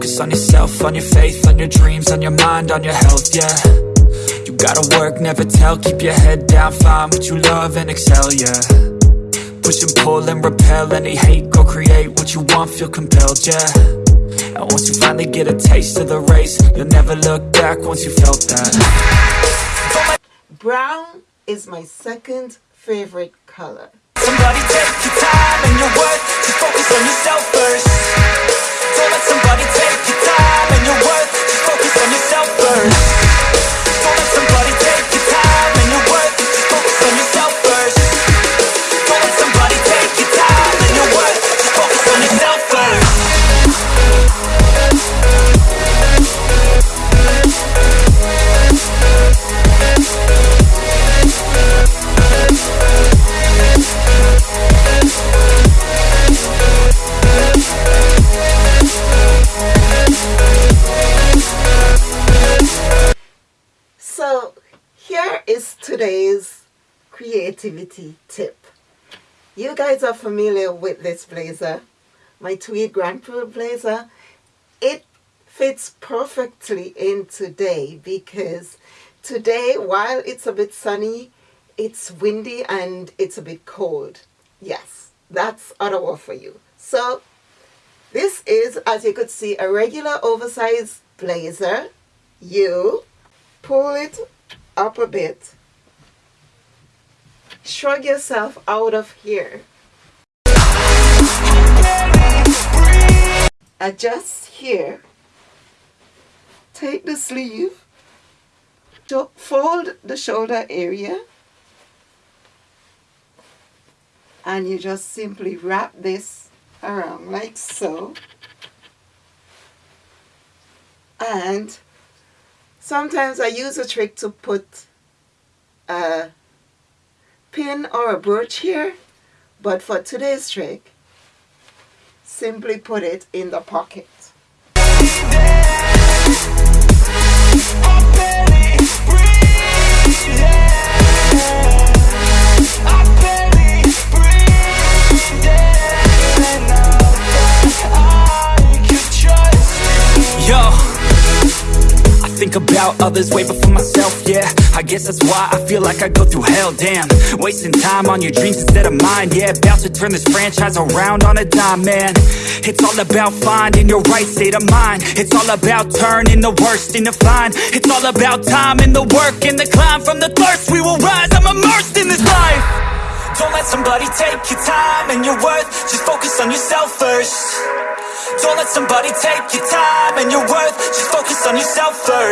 focus on yourself, on your faith, on your dreams, on your mind, on your health, yeah. You gotta work, never tell, keep your head down, find what you love and excel, yeah. Push and pull and repel any hate, go create what you want, feel compelled, yeah. And once you finally get a taste of the race, you'll never look back once you felt that. Brown is my second favorite color. Somebody take your time and your worth Just focus on yourself is today's creativity tip. You guys are familiar with this blazer, my tweed Grand Prix blazer. It fits perfectly in today because today while it's a bit sunny, it's windy and it's a bit cold. Yes, that's Ottawa for you. So this is, as you could see, a regular oversized blazer. You pull it up a bit. Shrug yourself out of here. Adjust here. Take the sleeve. Fold the shoulder area. And you just simply wrap this around like so. And Sometimes I use a trick to put a pin or a brooch here, but for today's trick, simply put it in the pocket. Think about others way before myself, yeah. I guess that's why I feel like I go through hell, damn. Wasting time on your dreams instead of mine, yeah. About to turn this franchise around on a dime, man. It's all about finding your right state of mind. It's all about turning the worst into fine. It's all about time and the work and the climb. From the thirst we will rise, I'm immersed in this life. Don't let somebody take your time and your worth. Just focus on yourself first Don't let somebody take your time and your worth. Just focus on yourself first